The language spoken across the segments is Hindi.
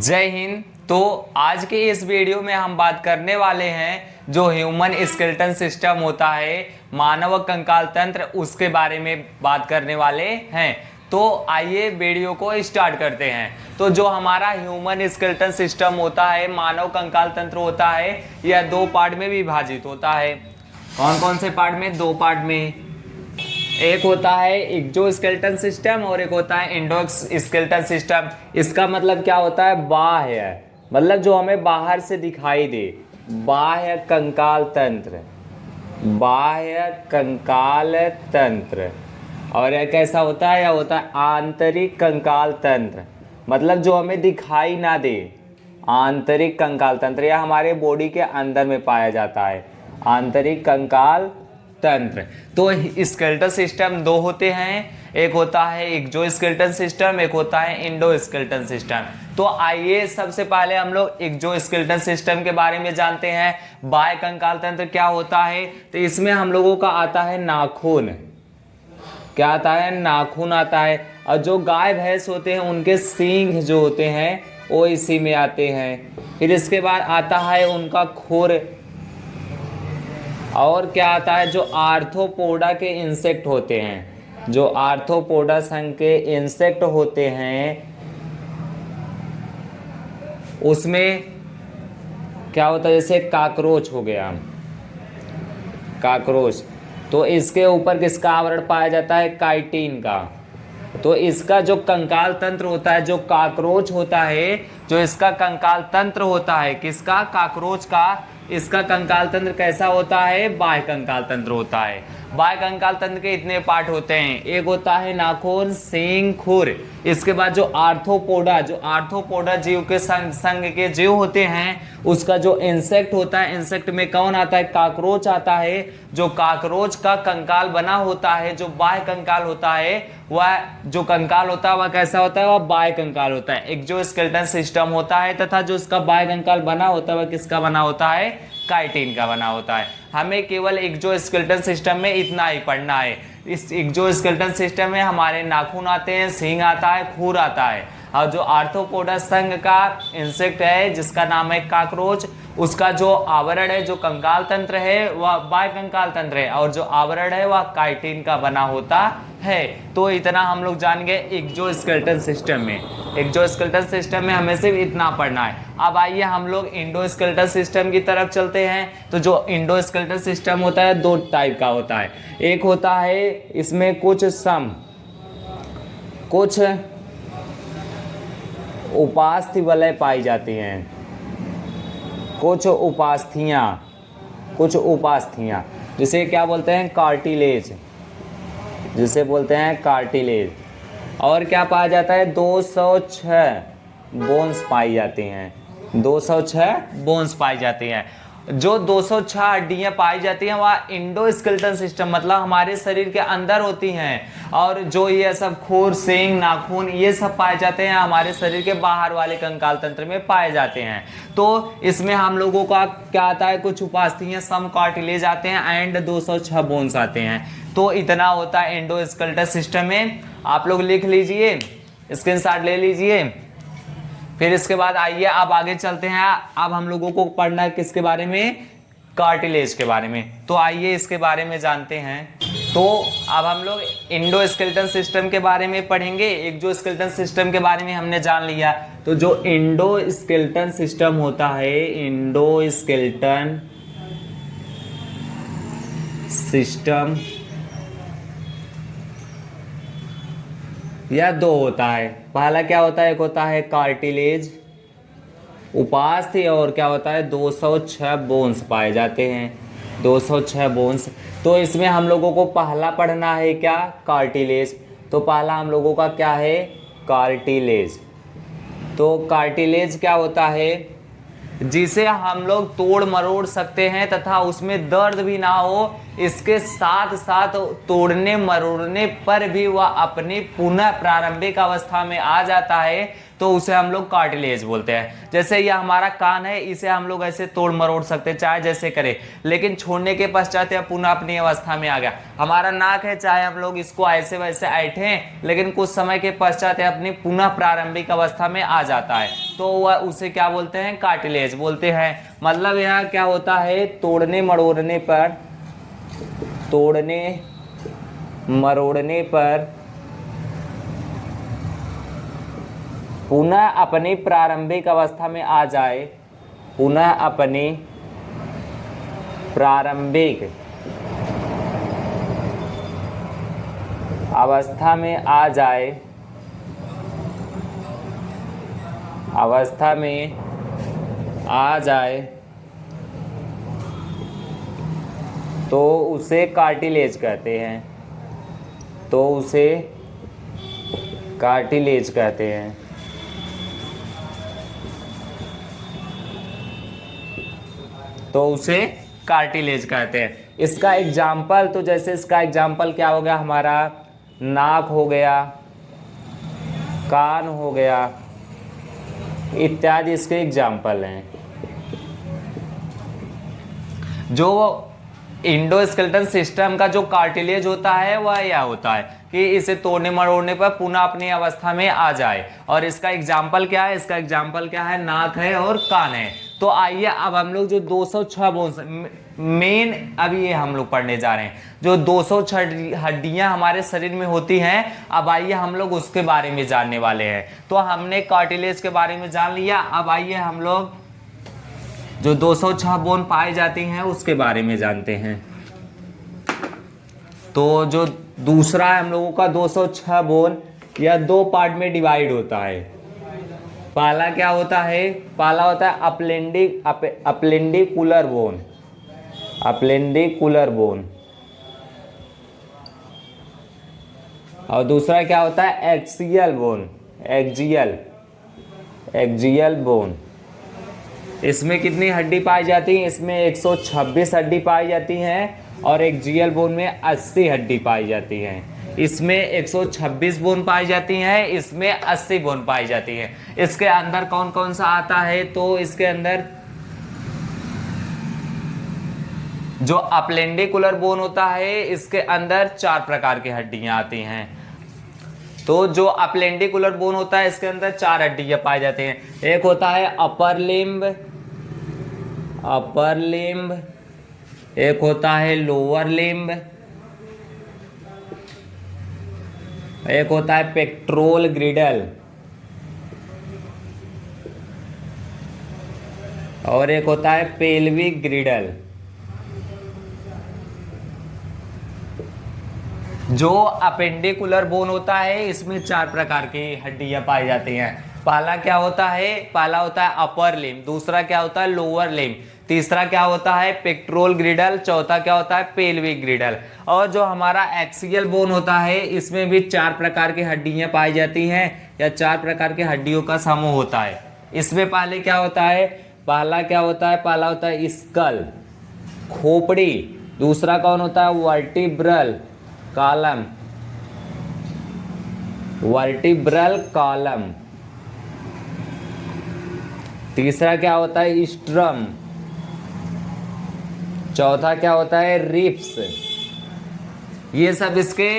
जय हिंद। तो आज के इस वीडियो में हम बात करने वाले हैं जो ह्यूमन स्केल्टन सिस्टम होता है, मानव कंकाल तंत्र, उसके बारे में बात करने वाले हैं। तो आइए वीडियो को स्टार्ट करते हैं। तो जो हमारा ह्यूमन स्केल्टन सिस्टम होता है, मानव कंकाल तंत्र होता है, यह दो पार्ट में विभाजित होता है। कौन कौन से पार्ट में? दो पार्ट में। एक होता है एक्जो स्केल्टन सिस्टम और एक होता है इंडोक्स स्केल्टन सिस्टम इसका मतलब क्या होता है? बाह्य। मतलब जो हमें बाहर से दिखाई दे। बाह्य कंकाल तंत्र। बाह्य कंकाल तंत्र। और यह कैसा होता है? यह होता है आंतरिक कंकाल तंत्र। मतलब जो हमें दिखाई ना दे। आंतरिक कंकाल तंत्र। यह हमारे बॉडी के अंदर में पाया जाता है। आंतरिक कंकाल तंत्र। तो स्केल्टन सिस्टम दो होते हैं। एक होता है एक जो स्केल्टन सिस्टम एक होता है इंडो स्केल्टन सिस्टम तो आइए सबसे पहले हम लोग एक जो स्केल्टन सिस्टम के बारे में जानते हैं। बाय कंकाल तंत्र क्या होता है? तो इसमें हम लोगों का आता है नाखून। क्या आता है? नाखून आता है। और जो गाय, भैंस होते हैं, उनके सींग जो होते हैं, वो इसी में आते हैं। फिर इसके बाद आता है उनका खुर। और क्या आता है, जो आर्थोपोडा के इंसेक्ट होते हैं, जो आर्थोपोडा संघ के इंसेक्ट होते हैं, उसमें क्या होता है, जैसे काकरोच हो गया, काकरोच तो इसके ऊपर किसका आवरण पाया जाता है, काइटीन का तो इसका जो कंकाल तंत्र होता है, जो काकरोच होता है, जो इसका कंकाल तंत्र होता है, किसका, काकरोच का इसका कंकाल तंत्र कैसा होता है? बाह्य कंकाल तंत्र होता है। बाह्य कंकाल तंत्र के इतने पार्ट होते हैं। एक होता है नाखून सिंह खुर। इसके बाद जो आर्थोपोडा जो आर्थोपोडा जीव के संग संग के जीव होते हैं, उसका जो इंसेक्ट होता है इंसेक्ट में कौन आता है? काकरोच आता है। जो काकरोच का कंकाल बना होता है, जो बाह्य कंकाल होता है, वह जो कंकाल होता है, वह कैसा होता है? वह बाह्य कंकाल होता है। एक जो स्केल्टन सिस्टम होता है तथा जो इसका बाह्य कंकाल बना होता है, वह किसका बना होता है? काइटिन का बना होता है। हमें केवल एक जो स्केल्टन सिस्टम में इतना ही पढ़ना है। इस एक जो स्केल्टन सिस्टम में हमारे नाखून आते हैं, सींग आता है खूर आता है। और जो आर्थोपोडा संघ का इंसेक्ट है, जिसका नाम है काकरोच, उसका जो आवरण है, जो कंकाल तंत्र है, वह बाय कंकाल तंत्र है और जो आवरण है, वह काइटिन का बना होता है। तो इतना हम लोग जान गए एक जो स्केल्टन सिस्टम में। एक जो स्केल्टन सिस्टम में हमें सिर्फ़ इतना पढ़ना है। अब आइए हम लोग इंडो स्केल्टन सिस्टम की तरफ़ चलते हैं। तो जो इंडो स्केल्टन सिस्टम होता है, दो टाइप का होता है। एक होता है, इसमें कुछ सम, कुछ उपास्थि वलय पाई जाती हैं। कुछ उपास्थियाँ कुछ उपास्थियाँ, जिसे क्या बोलते हैं? कार्टिलेज। जिसे बोलते हैं कार्टिलेज। और क्या पाया जाता है? 206 बोन्स पाई जाती हैं। 206 बोन्स पाई जाती हैं। जो 206 हड्डियाँ पाई जाती हैं, वह इंडो स्केल्टन सिस्टम मतलब हमारे शरीर के अंदर होती हैं। और जो ये सब खूर सिंग, नाखून, ये सब पाए जाते हैं, हमारे शरीर के बाहर वाले कंकाल तंत्र में पाए जाते हैं। तो इसमें हम लोगों का क्या आता है, कुछ उपास्थियाँ, सम कार्टिलेज आते हैं एंड 206 बोन्स आते हैं। तो इतना होता है इंडो सिस्टम में। आप लोग लिख लीजिए स्क्रीन ले लीजिए। फिर इसके बाद आइए, अब आगे चलते हैं। अब हम लोगों को पढ़ना है किसके बारे में? कार्टिलेज के बारे में। तो आइए इसके बारे में जानते हैं। तो अब हम लोग इंडो स्केल्टन सिस्टम के बारे में पढ़ेंगे। एक जो स्केल्टन सिस्टम के बारे में हमने जान लिया तो जो इंडो स्केल्टन सिस्टम होता है इंडो स्केल्टन सिस्टम यह दो होता है। पहला क्या होता है? एक होता है कार्टिलेज। उपास्थ्य और क्या होता है? 206 बोन्स पाए जाते हैं। 206 बोन्स तो इसमें हम लोगों को पहला पढ़ना है क्या? कार्टिलेज। तो पहला हम लोगों का क्या है? कार्टिलेज। तो कार्टिलेज क्या होता है? जिसे हम लोग तोड़ मरोड़ सकते हैं तथा उसमें दर्द भी ना हो इसके साथ साथ तोड़ने मरोड़ने पर भी वह अपनी पुनः प्रारंभिक अवस्था में आ जाता है तो उसे हम लोग कार्टिलेज बोलते हैं। जैसे यह हमारा कान है, इसे हम लोग ऐसे तोड़ मरोड़ सकते हैं, चाहे जैसे करें। लेकिन छोड़ने के पश्चात यह पुनः अपनी अवस्था में आ गया। हमारा नाक है, चाहे हम लोग इसको ऐसे वैसे ऐठे, लेकिन कुछ समय के पश्चात यह अपनी पुनः प्रारंभिक अवस्था में आ जाता है। तो वह उसे क्या बोलते हैं? कार्टिलेज बोलते हैं। मतलब यहाँ क्या होता है? तोड़ने मरोड़ने पर तोड़ने, मरोड़ने पर पुनः अपनी प्रारंभिक अवस्था में आ जाए, पुनः अपनी प्रारंभिक अवस्था में आ जाए, अवस्था में आ जाए तो उसे कार्टिलेज कहते हैं। तो उसे कार्टिलेज कहते हैं। तो उसे कार्टिलेज कहते हैं। इसका एग्ज़ाम्पल तो जैसे इसका एग्ज़ाम्पल क्या हो गया? हमारा नाक हो गया, कान हो गया, इत्यादि इसके एग्ज़ाम्पल हैं। जो इंडोस्केल्टन सिस्टम का जो कार्टिलेज होता है, वह यह होता है कि इसे तोड़ने मरोड़ने पर पुनः अपनी अवस्था में आ जाए। और इसका एग्ज़ाम्पल क्या है? इसका एग्ज़ाम्पल क्या है? नाक है और कान है। तो आइए अब हम लोग जो 206 बोन्स मेन अभी ये हम लोग पढ़ने जा रहे हैं। जो 206 हड्डियाँ हमारे शरीर में होती हैं, अब आइए हम लोग उसके बारे में जानने वाले हैं। तो हमने कार्टिलेज के बारे में जान लिया, अब आइए हम लोग जो 206 बोन पाए जाती हैं उसके बारे में जानते हैं। तो जो दूसरा हम लोगों का 206 बोन यह दो पार्ट में डिवाइड होता है। पहला क्या होता है? पहला होता है अपलेंडिक अप, अपलेंडिकुलर बोन। Appendicular bone. और दूसरा क्या होता है? Axial bone. Axial axial bone. इसमें कितनी हड्डी पाई जाती है? इसमें 126 हड्डी पाई जाती हैं और एक जीएल बोन में 80 हड्डी पाई जाती हैं। इसमें 126 बोन पाई जाती हैं, इसमें 80 बोन पाई जाती हैं। इसके अंदर कौन कौन सा आता है? तो इसके अंदर जो अपलेंडिकुलर बोन होता है, इसके अंदर चार प्रकार की हड्डियाँ आती हैं। तो जो अपलेंडिकुलर बोन होता है, इसके अंदर चार हड्डियाँ पाई जाती हैं। एक होता है अपर लिम्ब अपर लिम्ब, एक होता है लोअर लिम्ब, एक होता है पेट्रोल ग्रिडल, और एक होता है पेल्विक ग्रिडल। जो अपेंडिकुलर बोन होता है, इसमें चार प्रकार की हड्डियाँ पाई जाती हैं। पहला क्या होता है? पहला होता है अपर लिम दूसरा क्या होता है? लोअर लिम तीसरा क्या होता है? पेक्ट्रोल ग्रिडल चौथा क्या होता है? पेल्विक ग्रिडल और जो हमारा एक्सियल बोन होता है, इसमें भी चार प्रकार की हड्डियाँ पाई जाती हैं, या चार प्रकार की हड्डियों का समूह होता है। इसमें पहले क्या होता है? पहला क्या होता है? पहला होता है स्कल खोपड़ी. दूसरा कौन होता है? वर्टिब्रल कॉलम वर्टिब्रल कॉलम तीसरा क्या होता है? स्ट्रम। चौथा क्या होता है? रिप्स ये सब इसके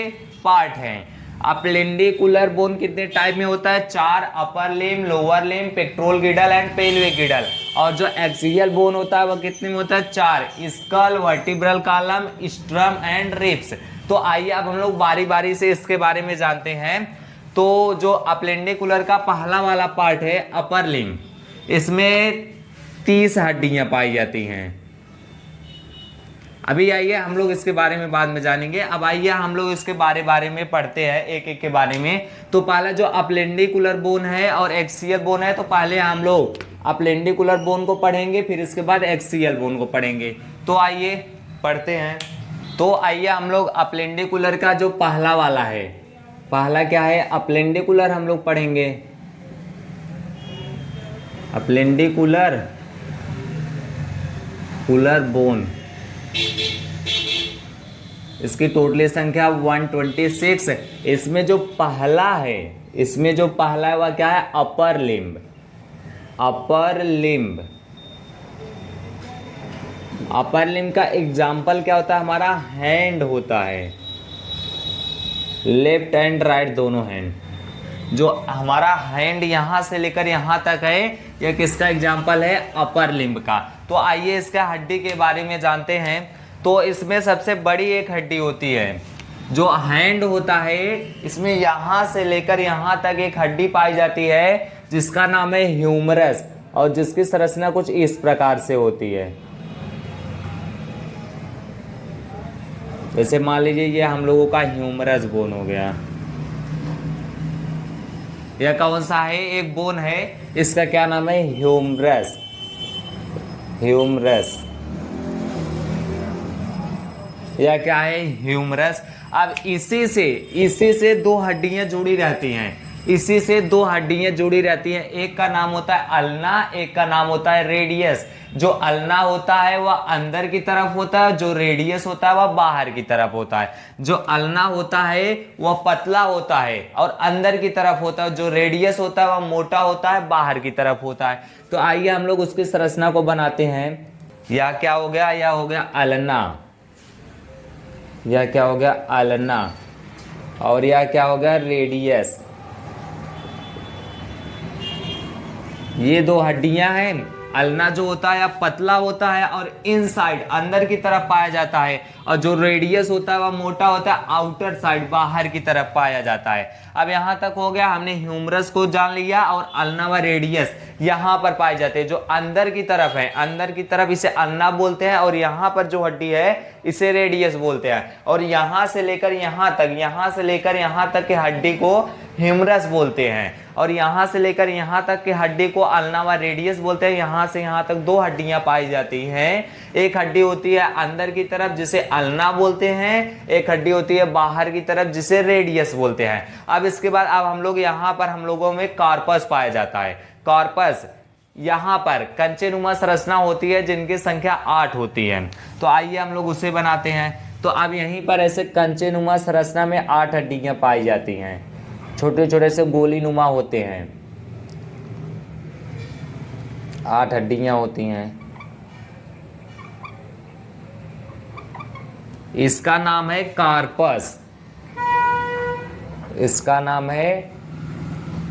पार्ट हैं। अपलेंडिकुलर बोन कितने टाइप में होता है? चार, upper limb, lower limb, pectoral girdle and pelvic girdle. और जो एक्सियल बोन होता है, वो कितने में होता है? चार। Skull, vertebral column, sternum and ribs तो आइए अब हम लोग बारी बारी से इसके बारे में जानते हैं। तो जो अपलेंडिकुलर का पहला वाला पार्ट है, अपर लिम। इसमें तीस हड्डियाँ पाई जाती हैं। अभी आइए, हम लोग इसके बारे में बाद में जानेंगे। अब आइए, हम लोग इसके बारे बारे में पढ़ते हैं, एक एक के बारे में। तो पहला जो अपलेंडिकुलर बोन है और एक्सियल बोन है तो पहले हम लोग अपलेंडिकुलर बोन को पढ़ेंगे, फिर इसके बाद एक्सियल बोन को पढ़ेंगे। तो आइए, पढ़ते हैं। तो आइए, हम लोग अपलेंडिकुलर का जो पहला वाला है, पहला क्या है? अपलेंडिकुलर हम लोग पढ़ेंगे। अपलेंडिकुलर कुलर। बोन। इसकी टोटली संख्या 126 इसमें जो पहला है, इसमें जो पहला है, वह क्या है? Upper limb. Upper limb. Upper limb का एग्ज़ाम्पल क्या होता है? हमारा हैंड होता है। लेफ़्ट एंड राइट दोनों हैंड जो हमारा हैंड यहाँ से लेकर यहाँ तक है यह किसका एग्ज़ाम्पल है? अपर लिम्ब का। तो आइए इसका हड्डी के बारे में जानते हैं। तो इसमें सबसे बड़ी एक हड्डी होती है। जो हैंड होता है, इसमें यहाँ से लेकर यहाँ तक एक हड्डी पाई जाती है, जिसका नाम है ह्यूमरस और जिसकी संरचना कुछ इस प्रकार से होती है। जैसे मान लीजिए ये हम लोगों का ह्यूमरस बोन हो गया। यह कौन सा है? एक बोन है। इसका क्या नाम है? ह्यूमरस। ह्यूमरस। या क्या है? ह्यूमरस। अब इसी से इसी से दो हड्डियाँ जुड़ी रहती हैं। इसी से दो हड्डियाँ जुड़ी रहती हैं। एक का नाम होता है अलना, एक का नाम होता है रेडियस। जो अलना होता है, वह अंदर की तरफ़ होता है, जो रेडियस होता है, वह बाहर की तरफ़ होता है। जो अलना होता है, वह पतला होता है और अंदर की तरफ़ होता है। जो रेडियस होता है, वह मोटा होता है, बाहर की तरफ़ होता है। तो आइए हम लोग उसकी संरचना को बनाते हैं। या क्या हो गया? या हो गया अलना। यह क्या हो गया अलना। और यह क्या हो गया रेडियस। ये दो हड्डियाँ हैं, अलना जो होता है पतला होता है और इनसाइड अंदर की तरफ़ पाया जाता है। और जो रेडियस होता है, वह मोटा होता है आउटर साइड बाहर की तरफ़ पाया जाता है। अब यहाँ तक हो गया, हमने ह्यूमरस को जान लिया और अलना व रेडियस यहाँ पर पाए जाते हैं, जो अंदर की तरफ़ है। अंदर की तरफ़ इसे अलना बोलते हैं और यहाँ पर जो हड्डी है, इसे रेडियस बोलते हैं। और यहाँ से लेकर यहाँ तक, यहाँ से लेकर यहाँ तक के हड्डी को ह्यूमरस बोलते हैं। और यहाँ से लेकर यहाँ तक के हड्डी को अलना व रेडियस बोलते हैं। यहाँ से यहाँ तक दो हड्डियाँ पाई जाती हैं। एक हड्डी होती है अंदर की तरफ़ जिसे अलना बोलते हैं, एक हड्डी होती है बाहर की तरफ़ जिसे रेडियस बोलते हैं। अब इसके बाद अब हम लोग यहाँ पर हम लोगों में कार्पस पाया जाता है। कार्पस, यहाँ पर कंचे नुमा संरचना होती है जिनकी संख्या आठ होती है। तो आइए हम लोग उसे बनाते हैं। तो अब यहीं पर ऐसे कंचे नुमा संरचना में आठ हड्डियाँ पाई जाती हैं। छोटे छोटे से गोली नुमा होते हैं। आठ हड्डियाँ होती हैं। इसका नाम है कार्पस। इसका नाम है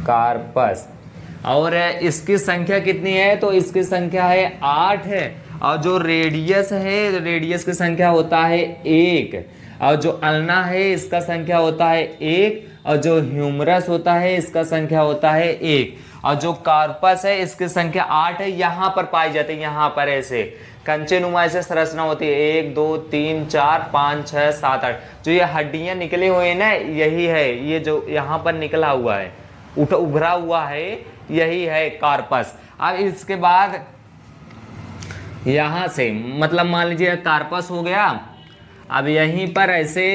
कार्पस। और इसकी संख्या कितनी है? तो इसकी संख्या है आठ है। और जो रेडियस है रेडियस की संख्या होता है एक। और जो अलना है, इसका संख्या होता है एक। और जो ह्यूमरस होता है, इसका संख्या होता है एक। और जो कार्पस है, इसकी संख्या आठ है। यहाँ पर पाई जाती है, यहाँ पर ऐसे। कंचे नुमा ऐसे संरचना होती है। एक, दो, तीन, चार, पाँच छः सात, आठ। जो ये हड्डियाँ निकले हुए हैं ना, यही है। ये जो यहाँ पर निकला हुआ है, उठ, उभरा हुआ है, यही है कार्पस। अब इसके बाद यहाँ से मतलब मान लीजिए कार्पस हो गया। अब यहीं पर ऐसे,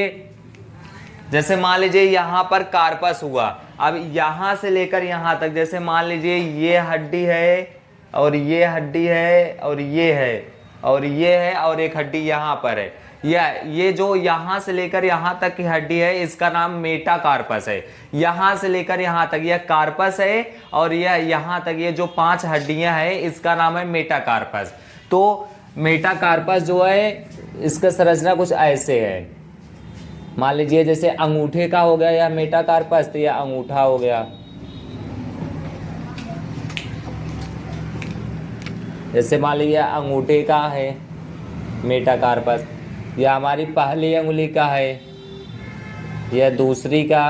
जैसे मान लीजिए यहाँ पर कार्पस हुआ। अब यहाँ से लेकर यहाँ तक, जैसे मान लीजिए ये हड्डी है, और ये हड्डी है, और ये है। और ये है और एक हड्डी यहाँ पर है। यह ये जो यहाँ से लेकर यहाँ तक की हड्डी है, इसका नाम मेटा कार्पस है। यहाँ से लेकर यहाँ तक यह कार्पस है और यह यहाँ तक ये जो पाँच हड्डियाँ हैं, इसका नाम है मेटा कार्पस तो मेटा कार्पस जो है, इसका संरचना कुछ ऐसे है। मान लीजिए जैसे अंगूठे का हो गया या मेटा कार्पस तो यह अंगूठा हो गया। जैसे मान लीजिए अंगूठे का है, मेटा कार्पस यह हमारी पहली उंगली का है यह दूसरी का,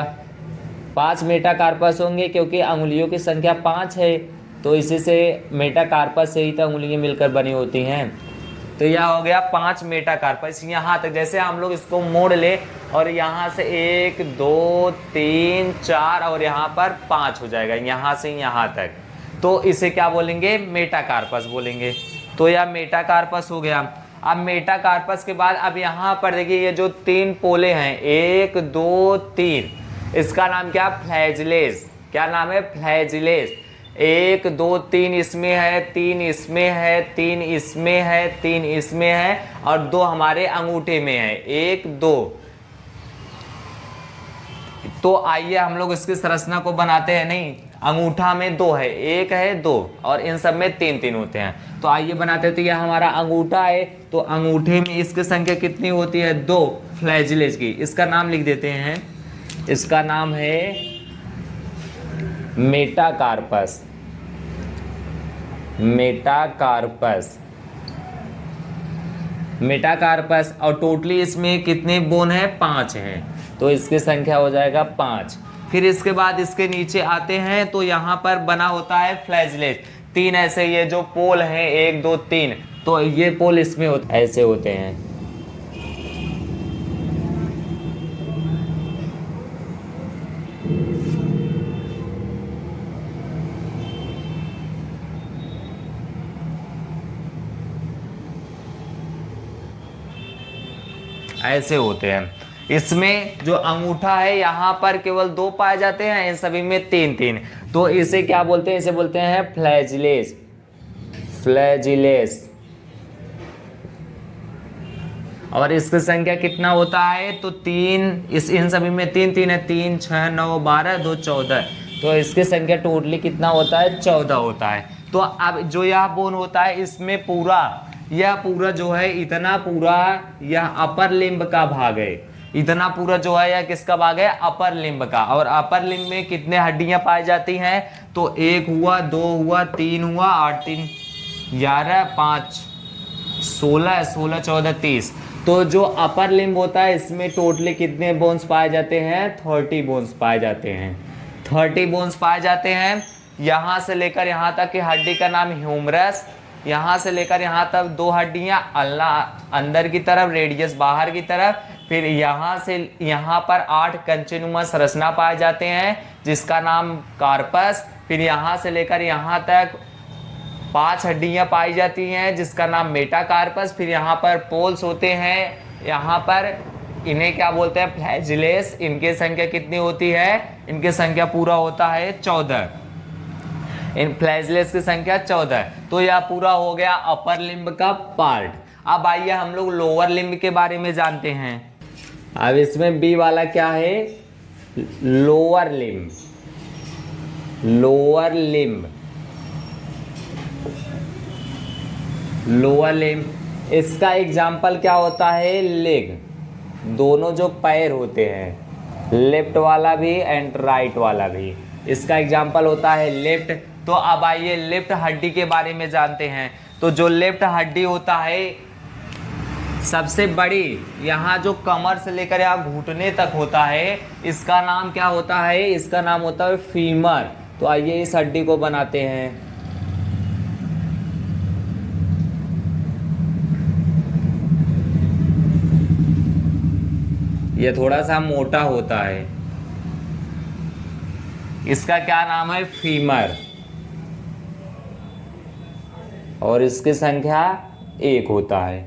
पाँच मेटा कार्पस होंगे क्योंकि अंगुलियों की संख्या पाँच है तो इसी से मेटा कार्पस से ही तो उंगलियाँ मिलकर बनी होती हैं। तो यह हो गया पाँच मेटा कार्पस यहाँ तक। जैसे हम लोग इसको मोड़ ले और यहाँ से एक, दो, तीन, चार और यहाँ पर पाँच हो जाएगा, यहाँ से यहाँ तक। तो इसे क्या बोलेंगे? मेटा कार्पस बोलेंगे। तो यह मेटा कार्पस हो गया। अब मेटा कार्पस के बाद, अब यहाँ पर देखिए, ये जो तीन पोले हैं, एक, दो, तीन, इसका नाम क्या? फ्लैजलेस क्या नाम है? फ्लैजलेस एक, दो, तीन इसमें है, तीन इसमें है, तीन इसमें है, तीन इसमें है, और दो हमारे अंगूठे में है। एक, दो। तो आइए हम लोग इसकी संरचना को बनाते हैं, नहीं? अंगूठा में दो है, एक है दो, और इन सब में तीन तीन होते हैं। तो आइए बनाते हैं तो यह हमारा अंगूठा है तो अंगूठे में इसकी संख्या कितनी होती है? दो, फ्लैजिलेज की। इसका नाम लिख देते हैं। इसका नाम है मेटाकार्पस। मेटाकार्पस। मेटाकार्पस, और टोटली इसमें कितने बोन है? पाँच हैं। तो इसकी संख्या हो जाएगा पाँच। फिर इसके बाद इसके नीचे आते हैं तो यहाँ पर बना होता है फ्लैजलेट तीन ऐसे ये जो पोल हैं एक दो तीन। तो ये पोल इसमें हो, ऐसे होते हैं। ऐसे होते हैं। इसमें जो अंगूठा है, यहाँ पर केवल दो पाए जाते हैं, इन सभी में तीन तीन। तो इसे क्या बोलते हैं? इसे बोलते हैं फ्लैजिलेस। फ्लैजिलेस। और इसकी संख्या कितना होता है? तो तीन, इस, इन सभी में तीन तीन है। तीन छः नौ, बारह, दो, चौदह। तो इसकी संख्या टोटली कितना होता है? चौदह होता है। तो अब जो यह बोन होता है, इसमें पूरा, यह पूरा जो है, इतना पूरा यह अपर लिंब का भाग है। इतना पूरा जो है यह किसका भाग है? अपर लिंब का। और अपर लिंब में कितने हड्डियाँ पाई जाती हैं? तो एक हुआ, दो हुआ, तीन हुआ, आठ, तीन, ग्यारह, पाँच, सोलह सोलह, चौदह, तीस। तो जो अपर लिंब होता है, इसमें टोटली कितने बोन्स पाए जाते हैं? थर्टी बोन्स पाए जाते हैं। थर्टी बोन्स पाए जाते हैं। यहाँ से लेकर यहाँ तक की हड्डी का नाम ह्यूमरस। यहाँ से लेकर यहाँ तक दो हड्डियाँ, अल्लाह, अंदर की तरफ़ रेडियस बाहर की तरफ़। फिर यहाँ से, यहाँ पर आठ कंचनुमा संरचना पाए जाते हैं, जिसका नाम कार्पस। फिर यहाँ से लेकर यहाँ तक पाँच हड्डियाँ पाई जाती हैं, जिसका नाम मेटाकार्पस। फिर यहाँ पर पोल्स होते हैं, यहाँ पर इन्हें क्या बोलते हैं? फ्लैजिलेस। इनकी संख्या कितनी होती है? इनकी संख्या पूरा होता है चौदह। इन फ्लैजिलेस की संख्या चौदह। तो यह पूरा हो गया अपर लिम्ब का पार्ट। अब आइए हम लोग लोअर लिम्ब के बारे में जानते हैं। अब इसमें बी वाला क्या है? Lower limb lower limb lower limb इसका एग्ज़ाम्पल क्या होता है? लेग दोनों जो पैर होते हैं लेफ़्ट वाला भी एंड राइट वाला भी. इसका एग्ज़ाम्पल होता है लेफ़्ट तो अब आइए लेफ़्ट हड्डी के बारे में जानते हैं। तो जो लेफ़्ट हड्डी होता है सबसे बड़ी यहाँ जो कमर से लेकर यहाँ घुटने तक होता है, इसका नाम क्या होता है? इसका नाम होता है फीमर तो आइए इस हड्डी को बनाते हैं। ये थोड़ा सा मोटा होता है। इसका क्या नाम है? फीमर और इसकी संख्या एक होता है।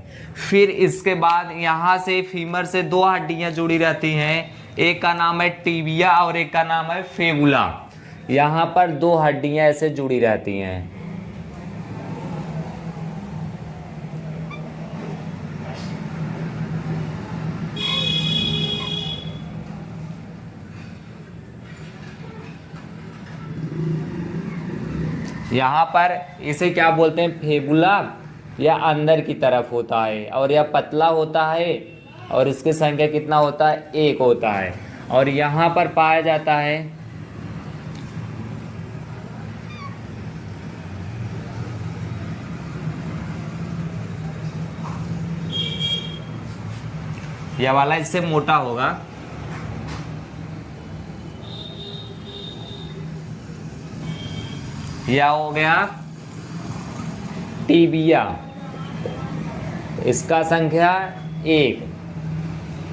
फिर इसके बाद यहाँ से फीमर से दो हड्डियाँ जुड़ी रहती हैं। एक का नाम है टीबिया और एक का नाम है फेबुला। यहाँ पर दो हड्डियाँ ऐसे जुड़ी रहती हैं। यहाँ पर इसे क्या बोलते हैं? फेबुला। या अंदर की तरफ़ होता है और यह पतला होता है और इसकी संख्या कितना होता है? एक होता है। और यहाँ पर पाया जाता है यह वाला इससे मोटा होगा। यह हो गया टीबिया। इसका संख्या एक।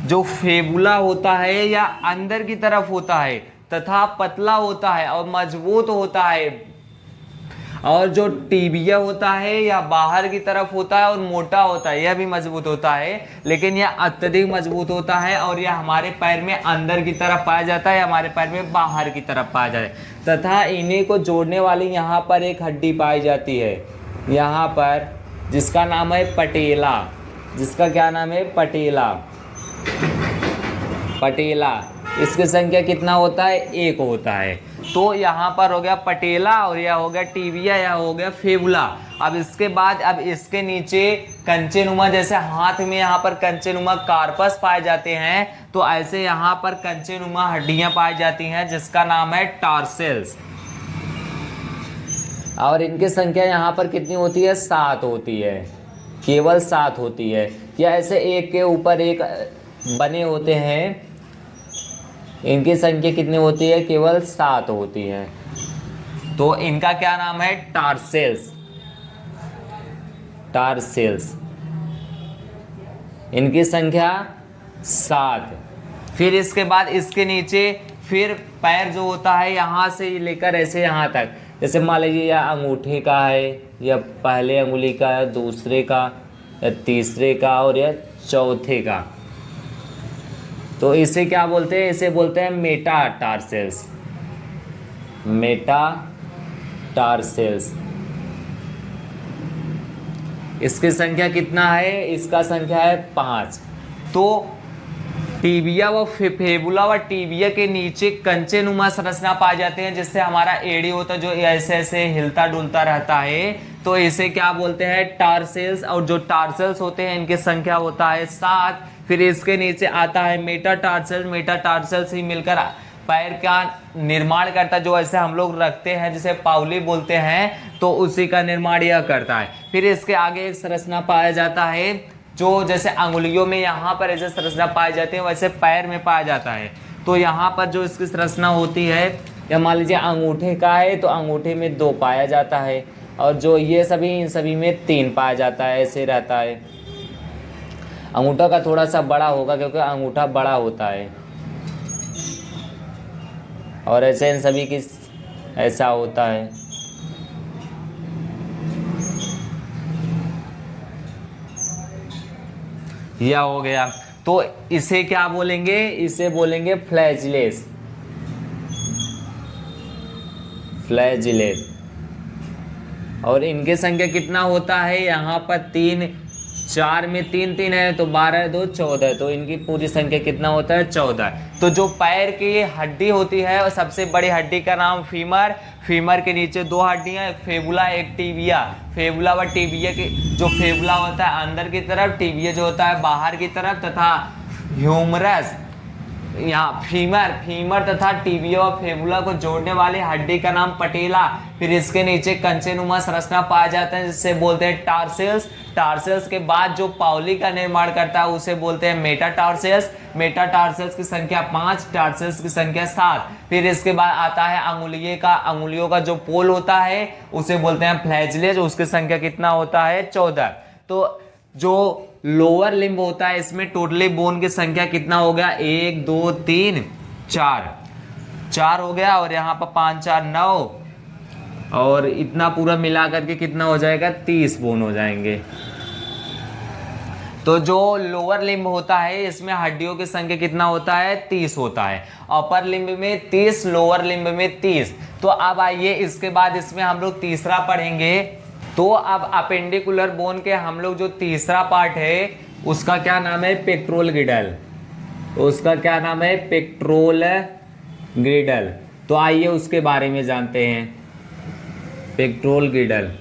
जो फेबुला होता है या अंदर की तरफ़ होता है, तथा पतला होता है और मज़बूत होता है, और जो टीबिया होता है या बाहर की तरफ़ होता है और मोटा होता है, यह भी मज़बूत होता है, लेकिन यह अत्यधिक मज़बूत होता है और यह हमारे पैर में अंदर की तरफ़ पाया जाता है हमारे पैर में बाहर की तरफ़ पाया जाता है। तथा इन्हीं को जोड़ने वाली यहाँ पर एक हड्डी पाई जाती है। यहाँ पर जिसका नाम है पटेला। जिसका क्या नाम है? पटेला। पटेला। इसकी संख्या कितना होता है? एक होता है। तो यहाँ पर हो गया पटेला और यह हो गया टीविया यह हो गया फेबुला। अब इसके बाद, अब इसके नीचे कंचे नुमा जैसे हाथ में यहाँ पर कंचे नुमा कार्पस पाए जाते हैं तो ऐसे यहाँ पर कंचे नुमा हड्डियाँ पाई जाती हैं, जिसका नाम है टार्सेल्स। और इनकी संख्या यहाँ पर कितनी होती है? सात होती है। केवल सात होती है। या ऐसे एक के ऊपर एक बने होते हैं? इनकी संख्या कितनी होती है? केवल सात होती है। तो इनका क्या नाम है? टारसेल्स। टारसेल्स। इनकी संख्या सात। फिर इसके बाद इसके नीचे फिर पैर जो होता है यहाँ से लेकर ऐसे यहाँ तक। जैसे मान लीजिए या अंगूठे का है, या पहले अंगुली का, या दूसरे का, या तीसरे का, और या चौथे का। तो इसे क्या बोलते हैं? इसे बोलते हैं मेटा टार्सेल्स मेटा टार्सेल्स इसकी संख्या कितना है? इसका संख्या है पाँच। तो टीबिया व फेबुला व टीबिया के नीचे कंचे नुमा संरचना पाए जाते हैं, जिससे हमारा एडी होता है, जो ऐसे ऐसे हिलता डुलता रहता है। तो इसे क्या बोलते हैं? टार्सेल्स और जो टार्सेल्स होते हैं, इनकी संख्या होता है सात। फिर इसके नीचे आता है मेटा टारसेल मेटाटार्सल मेटाटार्सल ही मिलकर पैर का निर्माण करता है, जो ऐसे हम लोग रखते हैं, जिसे पावली बोलते हैं तो उसी का निर्माण यह करता है। फिर इसके आगे एक संरचना पाया जाता है जो जैसे अंगुलियों में यहाँ पर ऐसे संरचना पाई जाती है, वैसे पैर में पाया जाता है। तो यहाँ पर जो इसकी संरचना होती है, या मान लीजिए अंगूठे का है तो अंगूठे में दो पाया जाता है और जो ये सभी, इन सभी में तीन पाया जाता है, ऐसे रहता है। अंगूठा का थोड़ा सा बड़ा होगा, क्योंकि अंगूठा बड़ा होता है। और ऐसे इन सभी की ऐसा होता है। यह हो गया। तो इसे क्या बोलेंगे? इसे बोलेंगे फ्लैजलेस फ्लैजलेस और इनके संख्या कितना होता है? यहाँ पर तीन चार में तीन तीन है तो बारह दो चौदह तो इनकी पूरी संख्या कितना होता है? चौदह तो जो पैर की हड्डी होती है और सबसे बड़ी हड्डी का नाम फीमर। फीमर के नीचे दो हड्डियाँ, एक फेबुला, एक टीबिया। फेबुला व टीबिया की जो फेबुला होता है, अंदर की तरफ़, टीबिया जो होता है, बाहर की तरफ़, तथा ह्यूमरस। यहाँ फीमर फीमर तथा टीबिया और फेबुला को जोड़ने वाली हड्डी का नाम पटेला। फिर इसके नीचे कंचे नुमा संरचना पाया जाता है जिससे बोलते हैं टार्सेल्स। टार्सेल्स के बाद जो पावली का निर्माण करता है, उसे बोलते हैं मेटा टार्सेल्स मेटा टार्सेल्स की संख्या पाँच, टार्सेल्स की संख्या सात। फिर इसके बाद आता है अंगुलिये का, अंगुलियों का जो पोल होता है, उसे बोलते हैं फ्लैजलेज उसकी संख्या कितना होता है? चौदह। तो जो लोअर लिम्ब होता है, इसमें टोटली बोन की संख्या कितना हो गया? एक, दो, तीन, चार। चार हो गया और यहाँ पर पाँच, चार, नौ। और इतना पूरा मिला करके कितना हो जाएगा? तीस बोन हो जाएँगे। तो जो लोअर लिम्ब होता है, इसमें हड्डियों की संख्या कितना होता है? तीस होता है। अपर लिम्ब में तीस लोअर लिम्ब में तीस। तो अब आइए, इसके बाद इसमें हम लोग तीसरा पढ़ेंगे। तो अब अपेंडिकुलर बोन के हम लोग जो तीसरा पार्ट है, उसका क्या नाम है? पेट्रोल गिडल उसका क्या नाम है? Pectoral girdle. तो आइए उसके बारे में जानते हैं। पेट्रोल गिडल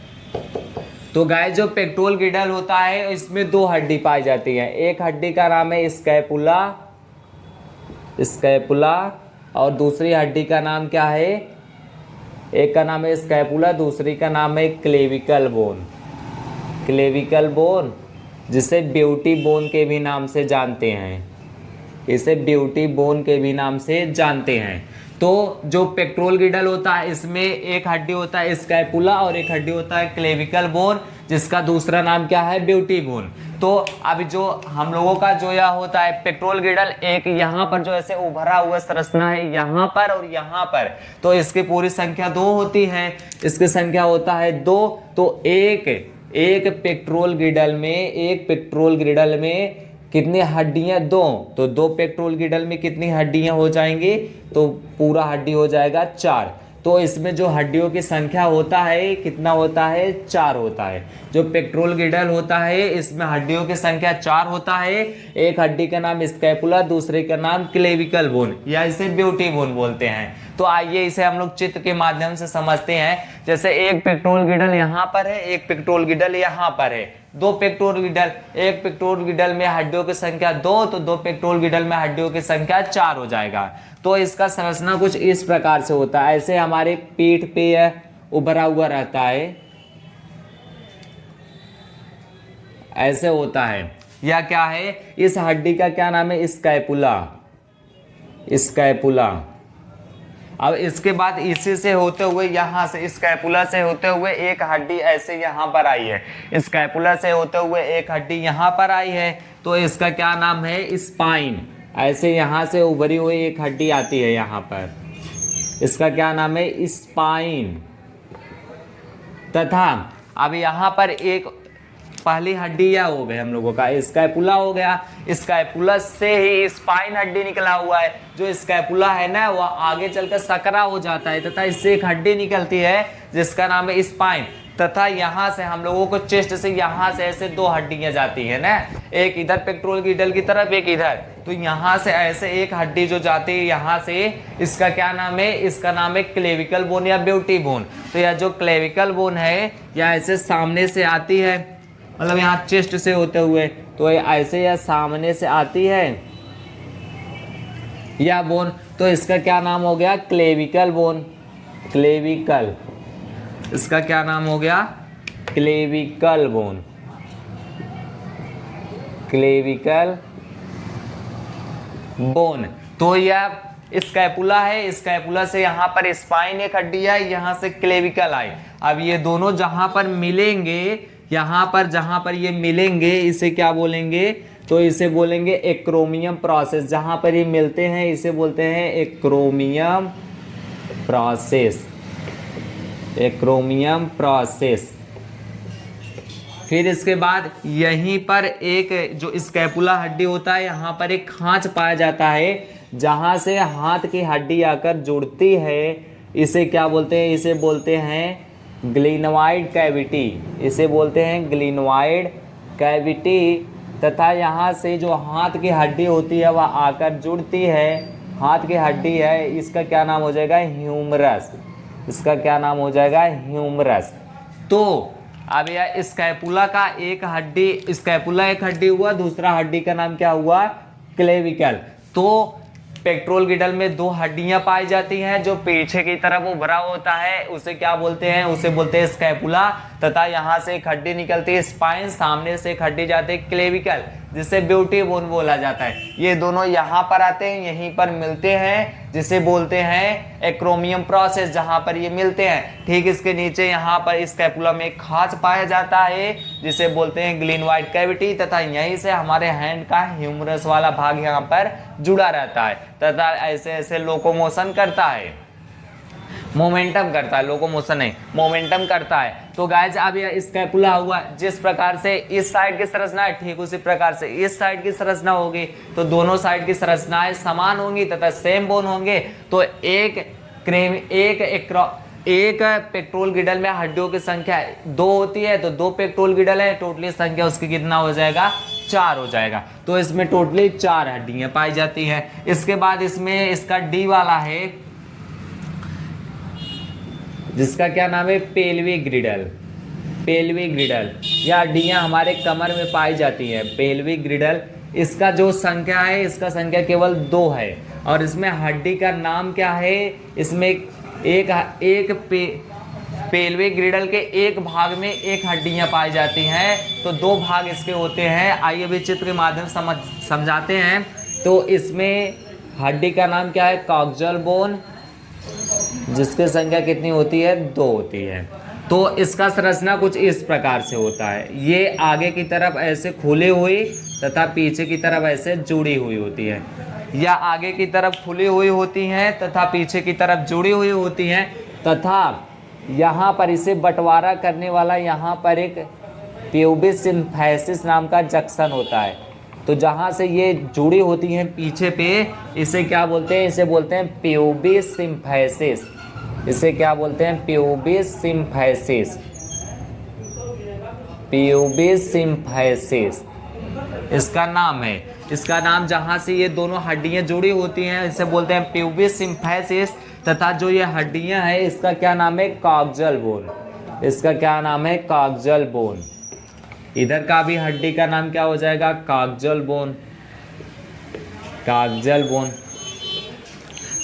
तो गाय जो पेट्रोल गिडल होता है, इसमें दो हड्डी पाई जाती है। एक हड्डी का नाम है स्कैपुला स्कैपुला, और दूसरी हड्डी का नाम क्या है? एक का नाम है स्कैपुला, दूसरी का नाम है क्लेविकल बोन। क्लेविकल बोन, जिसे ब्यूटी बोन के भी नाम से जानते हैं। इसे ब्यूटी बोन के भी नाम से जानते हैं। तो जो पेट्रोल गिडल होता है, इसमें एक हड्डी होता है स्कैपुला और एक हड्डी होता है क्लेविकल बोन। जिसका दूसरा नाम क्या है? ब्यूटी बोन तो अब जो हम लोगों का जो यह होता है, पेट्रोल गिडल एक यहाँ पर जो ऐसे उभरा हुआ संरचना है, यहाँ पर और यहाँ पर। तो इसकी पूरी संख्या दो होती है। इसकी संख्या होता है दो। तो एक एक पेट्रोल गिडल में, एक पेट्रोल ग्रिडल में कितनी हड्डियाँ? दो। तो दो पेट्रोल गिडल में कितनी हड्डियाँ हो जाएँगी? तो पूरा हड्डी हो जाएगा चार। तो इसमें जो हड्डियों की संख्या होता है कितना होता है? चार होता है। जो पेट्रोल गिडल होता है, इसमें हड्डियों की संख्या चार होता है। एक हड्डी का नाम स्कैपुला, दूसरे का नाम क्लेविकल बोन, या इसे ब्यूटी बोन बोलते हैं। तो आइए इसे हम लोग चित्र के माध्यम से समझते हैं। जैसे एक पेट्रोल गिडल यहाँ पर है, एक पेट्रोल गिडल यहाँ पर है। दो पेट्रोल गिडल, एक पेट्रोल गिडल में हड्डियों की संख्या दो तो दो पेट्रोल गिडल में हड्डियों की संख्या चार हो जाएगा। तो इसका संरचना कुछ इस प्रकार से होता है। ऐसे हमारे पीठ पे उभरा हुआ रहता है। ऐसे होता है। या क्या है? इस हड्डी का क्या नाम है? स्कैपुला। स्कैपुला। अब इसके बाद इसी से होते हुए यहाँ से स्कैपुला से होते हुए एक हड्डी ऐसे यहाँ पर आई है। स्कैपुला से होते हुए एक हड्डी यहाँ पर आई है। तो इसका क्या नाम है? स्पाइन ऐसे यहाँ से उभरी हुई एक हड्डी आती है यहाँ पर। इसका क्या नाम है? स्पाइन तथा अब यहाँ पर एक पहली हड्डी या हो गए हम लोगों का। स्कैपुला हो गया। स्कैपुला से ही स्पाइन हड्डी निकला हुआ है। जो स्कैपुला है ना, वह आगे चलकर सकरा हो जाता है तथा इससे एक हड्डी निकलती है, जिसका नाम है स्पाइन तथा यहाँ से हम लोगों को चेस्ट से यहाँ से ऐसे दो हड्डियाँ जाती है ना। एक इधर पेट्रोल की डल की तरफ़, एक इधर। तो यहाँ से ऐसे एक हड्डी जो जाती है, यहाँ से इसका क्या नाम है? इसका नाम है क्लेविकल बोन या ब्यूटी बोन। तो यह जो क्लेविकल बोन है या ऐसे सामने से आती है। मतलब यहाँ चेस्ट से होते हुए तो ये ऐसे या सामने से आती है? या बोन तो इसका क्या नाम हो गया? क्लेविकल बोन क्लेविकल इसका क्या नाम हो गया? क्लेविकल बोन क्लेविकल बोन तो यह स्कैपुला है। स्कैपुला से यहाँ पर स्पाइन एक हड्डी है, यहाँ से क्लेविकल आए अब ये दोनों जहाँ पर मिलेंगे यहाँ पर, जहाँ पर ये मिलेंगे, इसे क्या बोलेंगे? तो इसे बोलेंगे एक्रोमियम प्रोसेस जहाँ पर ये मिलते हैं, इसे बोलते हैं एक्रोमियम प्रोसेस एक्रोमियम प्रोसेस फिर इसके बाद यहीं पर एक जो स्कैपुला हड्डी होता है, यहाँ पर एक खांच पाया जाता है, जहाँ से हाथ की हड्डी आकर जुड़ती है। इसे क्या बोलते हैं? इसे बोलते हैं ग्लिनवाइड कैविटी, इसे बोलते हैं ग्लिनवाइड कैविटी, तथा यहाँ से जो हाथ की हड्डी होती है, वह आकर जुड़ती है। हाथ की हड्डी है, इसका क्या नाम हो जाएगा? ह्यूमरस। इसका क्या नाम हो जाएगा? ह्यूमरस। तो अब यह स्कैपुला का एक हड्डी, स्कैपुला एक हड्डी हुआ, दूसरा हड्डी का नाम क्या हुआ? क्लेविकल। तो पेट्रोल गिडल में दो हड्डियाँ पाई जाती हैं, जो पीछे की तरफ़ उभरा होता है, उसे क्या बोलते हैं? उसे बोलते हैं स्कैपुला, तथा यहाँ से एक हड्डी निकलती है स्पाइन सामने से एक हड्डी जाती है क्लेविकल जिसे ब्यूटी बोन बोला जाता है। ये दोनों यहाँ पर आते हैं, यहीं पर मिलते हैं, जिसे बोलते हैं एक्रोमियम प्रोसेस जहाँ पर ये मिलते हैं। ठीक इसके नीचे यहाँ पर स्कैपुला में एक खाच पाया जाता है, जिसे बोलते हैं ग्लीन वाइट कैविटी तथा यहीं से हमारे हैंड का ह्यूमरस वाला भाग यहाँ पर जुड़ा रहता है, तथा ऐसे ऐसे लोकोमोशन करता है। मोमेंटम करता है लोकोमोशन नहीं मोमेंटम करता है। तो गाइज़ अब यह स्कैपुला हुआ, जिस प्रकार से इस साइड की संरचना है, ठीक उसी प्रकार से इस साइड की संरचना होगी। तो दोनों साइड की संरचनाएँ समान होंगी तथा सेम बोन होंगे। तो एक क्रेम एक एक्रो एक पेट्रोल गिडल में हड्डियों की संख्या दो होती है तो दो पेट्रोल गिडल है टोटली संख्या उसकी कितना हो जाएगा? चार हो जाएगा। तो इसमें टोटली चार हड्डियाँ पाई जाती हैं। इसके बाद इसमें इसका डी वाला है जिसका क्या नाम है? पेलवी ग्रिडल। पेलवी ग्रिडल। या हड्डियाँ हमारे कमर में पाई जाती हैं। पेलवी ग्रिडल। इसका जो संख्या है, इसका संख्या केवल दो है। और इसमें हड्डी का नाम क्या है? इसमें एक एक पे, पेलवे ग्रिडल के एक भाग में एक हड्डियाँ पाई जाती हैं। तो दो भाग इसके होते हैं। आइए भी चित्र के माध्यम समझ, समझाते हैं। तो इसमें हड्डी का नाम क्या है? Coccygeal bone. जिसकी संख्या कितनी होती है? दो होती है। तो इसका संरचना कुछ इस प्रकार से होता है। ये आगे की तरफ़ ऐसे खुली हुई तथा पीछे की तरफ़ ऐसे जुड़ी हुई होती है। या आगे की तरफ़ खुली हुई होती हैं तथा पीछे की तरफ़ जुड़ी हुई होती हैं तथा यहाँ पर इसे बंटवारा करने वाला यहाँ पर एक प्यूबिस सिंफेसिस नाम का जंक्शन होता है। तो जहाँ से ये जुड़ी होती हैं पीछे पे, इसे क्या बोलते हैं? इसे बोलते हैं प्यूबिस सिंफेसिस इसे क्या बोलते हैं? प्यूबिस सिंफेसिस प्यूबिस सिंफेसिस इसका नाम है। इसका नाम जहाँ से ये दोनों हड्डियाँ जुड़ी होती हैं, इसे बोलते हैं प्यूबिस सिंफेसिस तथा जो ये हड्डियाँ हैं, इसका क्या नाम है? कागजल बोन इसका क्या नाम है? कागजल बोन इधर का भी हड्डी का नाम क्या हो जाएगा? कागजल बोन कागजल बोन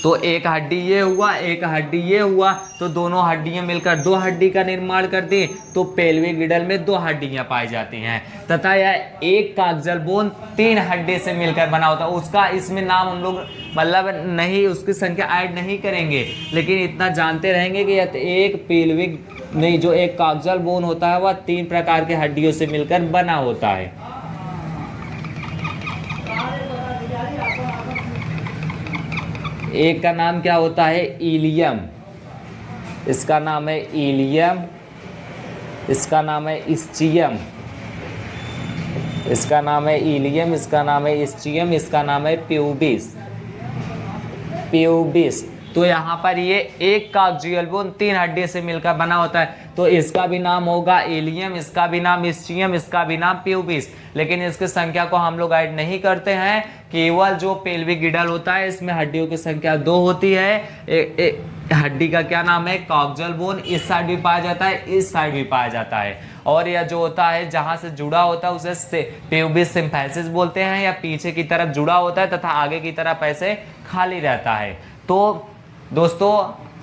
तो एक हड्डी ये हुआ, एक हड्डी ये हुआ तो दोनों हड्डियाँ मिलकर दो हड्डी का निर्माण कर दी तो पेलवी गिडल में दो हड्डियाँ पाई जाती हैं। तथा यह एक कागजल बोन तीन हड्डी से मिलकर बना होता है उसका इसमें नाम हम लोग मतलब नहीं, उसकी संख्या ऐड नहीं करेंगे, लेकिन इतना जानते रहेंगे कि यह एक पेल्विक नहीं, जो एक कागजल बोन होता है, वह तीन प्रकार के हड्डियों से मिलकर बना होता है। एक का नाम क्या होता है? इलियम। इसका नाम है इलियम। इसका नाम है इस्चियम। इसका नाम है इलियम। इसका नाम है इस्चियम। इसका नाम है प्यूबिस। प्यूबिस। तो यहाँ पर ये एक कागजियल बोन तीन हड्डी से मिलकर बना होता है। तो इसका भी नाम होगा एलियम इसका भी नाम इस्चियम, इसका भी नाम प्यूबिस। लेकिन इसकी संख्या को हम लोग ऐड नहीं करते हैं। केवल जो पेल्विक गिडल होता है इसमें हड्डियों की संख्या दो होती है। ए, ए, हड्डी का क्या नाम है? कॉक्जल बोन इस साइड भी पाया जाता है इस साइड भी पाया जाता है। और यह जो होता है जहाँ से जुड़ा होता है उसे सिंफेसिस बोलते हैं या पीछे की तरफ़ जुड़ा होता है तथा आगे की तरफ़ ऐसे खाली रहता है। तो दोस्तों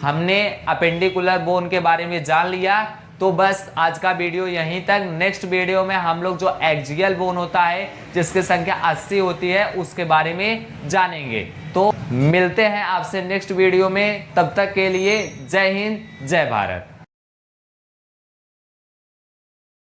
हमने अपेंडिकुलर बोन के बारे में जान लिया। तो बस आज का वीडियो यहीं तक। नेक्स्ट वीडियो में हम लोग जो एक्जियल बोन होता है, जिसकी संख्या 80 होती है, उसके बारे में जानेंगे। तो मिलते हैं आपसे नेक्स्ट वीडियो में। तब तक के लिए जय हिंद, जय भारत।